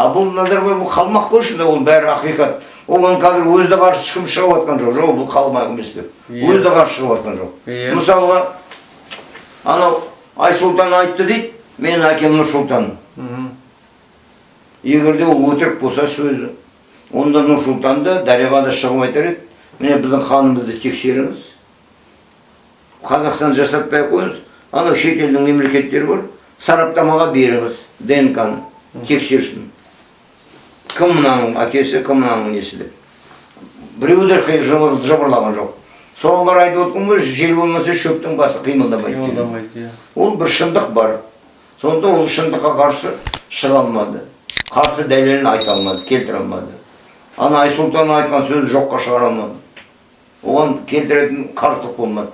а бұл назарбаев бұл қалмақ қой ішінде ол бәрі ақиқат. Оған қазір өзі де қарсы ешкім шығып жатқан жоқ. Жоқ бұл қалмақ емес деп. Иә. өзі де қарсы шығып жатқан жоқ. Иә. мысалға анау айсұлтан айтты дейді менің әкем нұрсұлтан егер де ол өтірік болса сөзі онда нұрсұлтанды дариға да шығып айтар еді міне біздің ханымызды тексеріңіз қазақстан жасатпай ақ қойыңыз анау шетелдің мемлекеттері бар сараптамаға беріңіз днк ны тексерсін. Кім мынаның әкесі кім мынаның несі деп біреу де қи- жыбыр- жыбырлаған жоқ соған қарай айтып отырмын ғой жел болмаса шөптің басы қимылдамайды. Қимылдамайды, иә. ол бір шындық бар. Сонда ол шындыққа қарсы шыға алмады. Қарсы дәлелін айта алмады келтіре алмады. Ана айсұлтан айтқан сөзі жоққа шығара алмады. Оған келтіретін қарсылық болмады.